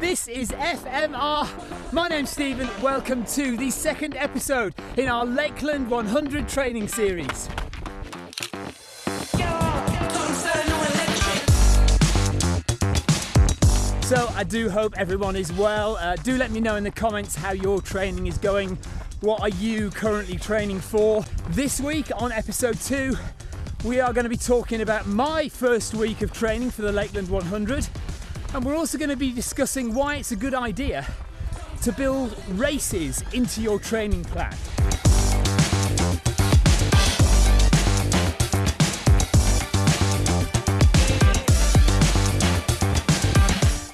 This is FMR. My name's Stephen. Welcome to the second episode in our Lakeland 100 training series. So I do hope everyone is well. Uh, do let me know in the comments how your training is going. What are you currently training for? This week on episode two, we are going to be talking about my first week of training for the Lakeland 100 and we're also going to be discussing why it's a good idea to build races into your training plan.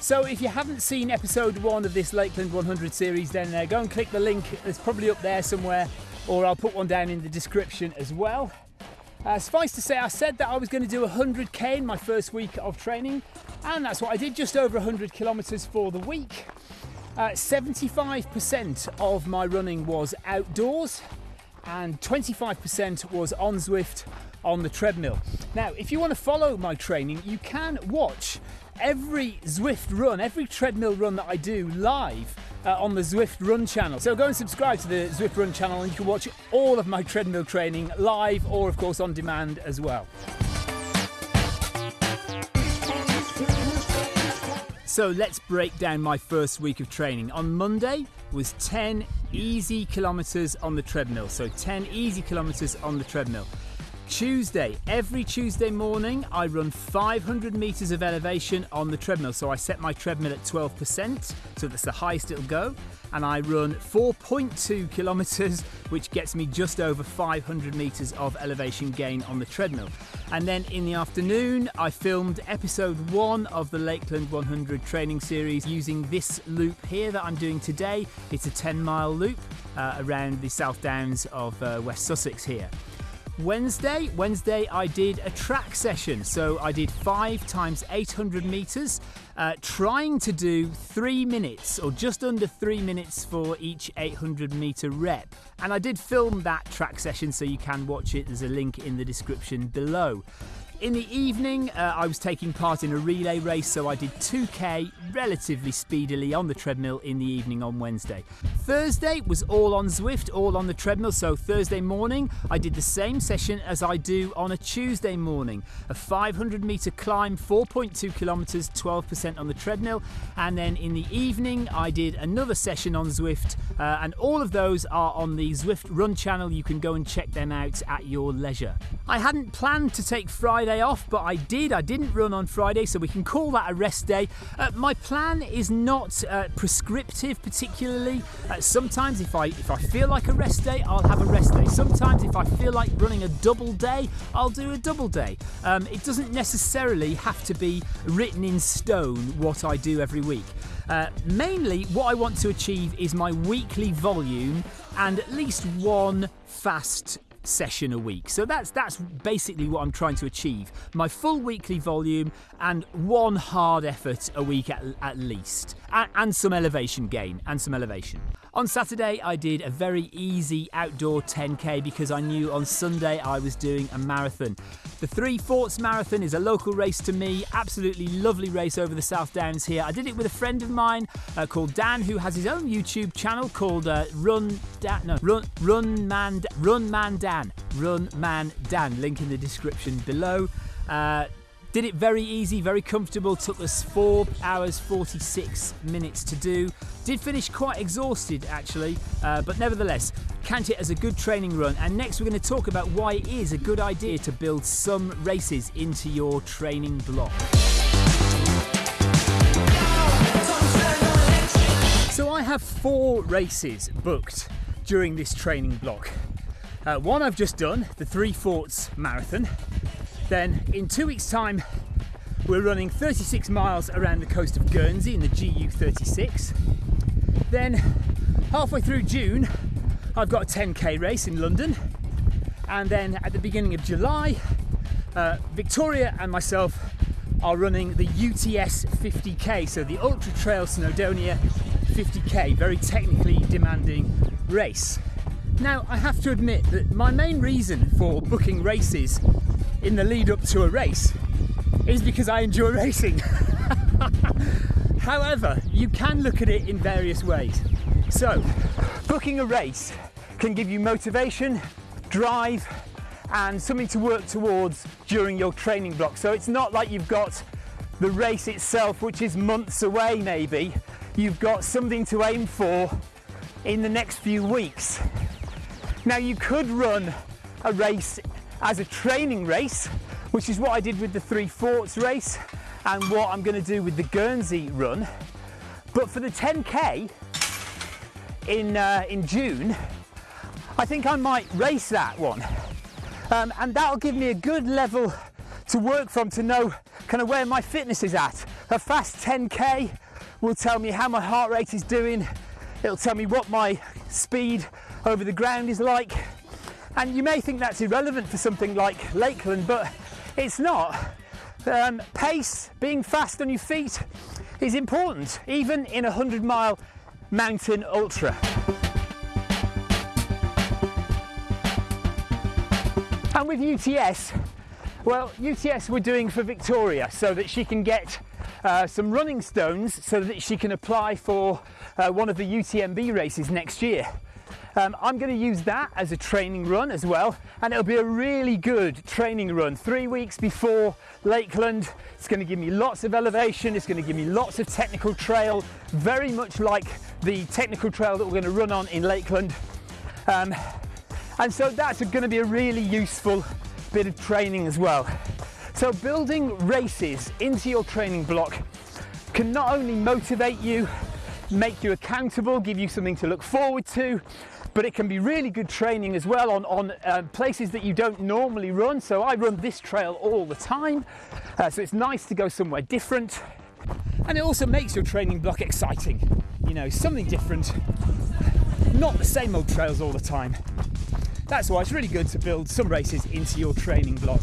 So if you haven't seen episode one of this Lakeland 100 series, then uh, go and click the link. It's probably up there somewhere, or I'll put one down in the description as well. Uh, suffice to say, I said that I was going to do 100k in my first week of training, and that's what I did, just over 100 kilometres for the week. Uh, 75% of my running was outdoors, and 25% was on Zwift on the treadmill. Now, if you want to follow my training, you can watch every Zwift run, every treadmill run that I do live uh, on the Zwift Run channel. So go and subscribe to the Zwift Run channel and you can watch all of my treadmill training live or, of course, on demand as well. So let's break down my first week of training. On Monday was 10 easy kilometers on the treadmill. So 10 easy kilometers on the treadmill. Tuesday, every Tuesday morning, I run 500 meters of elevation on the treadmill. So I set my treadmill at 12%, so that's the highest it'll go. And I run 4.2 kilometers, which gets me just over 500 meters of elevation gain on the treadmill. And then in the afternoon, I filmed episode one of the Lakeland 100 training series using this loop here that I'm doing today. It's a 10 mile loop uh, around the South Downs of uh, West Sussex here. Wednesday, Wednesday I did a track session. So I did five times 800 meters, uh, trying to do three minutes or just under three minutes for each 800 meter rep. And I did film that track session so you can watch it. There's a link in the description below. In the evening, uh, I was taking part in a relay race, so I did 2k relatively speedily on the treadmill in the evening on Wednesday. Thursday was all on Zwift, all on the treadmill, so Thursday morning I did the same session as I do on a Tuesday morning. A 500 metre climb, 4.2 kilometres, 12% on the treadmill, and then in the evening I did another session on Zwift, uh, and all of those are on the Zwift Run channel. You can go and check them out at your leisure. I hadn't planned to take Friday Off, but I did. I didn't run on Friday, so we can call that a rest day. Uh, my plan is not uh, prescriptive, particularly. Uh, sometimes, if I if I feel like a rest day, I'll have a rest day. Sometimes, if I feel like running a double day, I'll do a double day. Um, it doesn't necessarily have to be written in stone what I do every week. Uh, mainly, what I want to achieve is my weekly volume and at least one fast session a week. So that's that's basically what I'm trying to achieve. My full weekly volume and one hard effort a week at, at least. And, and some elevation gain and some elevation. On Saturday, I did a very easy outdoor 10k because I knew on Sunday I was doing a marathon. The Three Forts Marathon is a local race to me, absolutely lovely race over the South Downs here. I did it with a friend of mine uh, called Dan, who has his own YouTube channel called uh, Run Dan, no, Run Run Man Run Man Dan, Run Man Dan. Link in the description below. Uh, did it very easy, very comfortable. Took us 4 hours 46 minutes to do. Did finish quite exhausted actually, uh, but nevertheless, count it as a good training run. And next, we're going to talk about why it is a good idea to build some races into your training block. So, I have four races booked during this training block. Uh, one I've just done, the Three Forts Marathon. Then in two weeks' time, we're running 36 miles around the coast of Guernsey in the GU36. Then halfway through June, I've got a 10k race in London. And then at the beginning of July, uh, Victoria and myself are running the UTS 50k, so the Ultra Trail Snowdonia 50k, very technically demanding race. Now, I have to admit that my main reason for booking races in the lead up to a race is because I enjoy racing. However, you can look at it in various ways. So, booking a race can give you motivation, drive, and something to work towards during your training block. So it's not like you've got the race itself, which is months away maybe. You've got something to aim for in the next few weeks. Now you could run a race as a training race, which is what I did with the Three Forts race and what I'm going to do with the Guernsey run. But for the 10k in uh, in June, I think I might race that one, um, and that'll give me a good level to work from to know kind of where my fitness is at. A fast 10k will tell me how my heart rate is doing. It'll tell me what my speed over the ground is like. And you may think that's irrelevant for something like Lakeland, but it's not. Um, pace, being fast on your feet is important, even in a 100 mile mountain ultra. And with UTS, well, UTS we're doing for Victoria so that she can get uh, some running stones so that she can apply for uh, one of the UTMB races next year. Um, I'm going to use that as a training run as well, and it'll be a really good training run. Three weeks before Lakeland, it's going to give me lots of elevation, it's going to give me lots of technical trail, very much like the technical trail that we're going to run on in Lakeland. Um, and so that's going to be a really useful bit of training as well. So building races into your training block can not only motivate you, make you accountable, give you something to look forward to, but it can be really good training as well on, on uh, places that you don't normally run. So I run this trail all the time, uh, so it's nice to go somewhere different. And it also makes your training block exciting, you know, something different, not the same old trails all the time. That's why it's really good to build some races into your training block.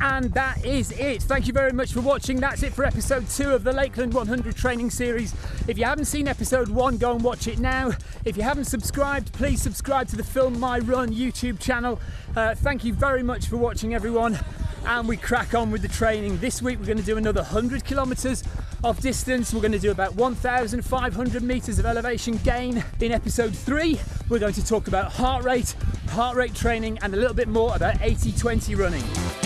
And that is it. Thank you very much for watching. That's it for episode two of the Lakeland 100 training series. If you haven't seen episode one, go and watch it now. If you haven't subscribed, please subscribe to the Film My Run YouTube channel. Uh, thank you very much for watching, everyone. And we crack on with the training. This week, we're going to do another 100 kilometers of distance. We're going to do about 1,500 meters of elevation gain. In episode three, we're going to talk about heart rate, heart rate training, and a little bit more about 80 20 running.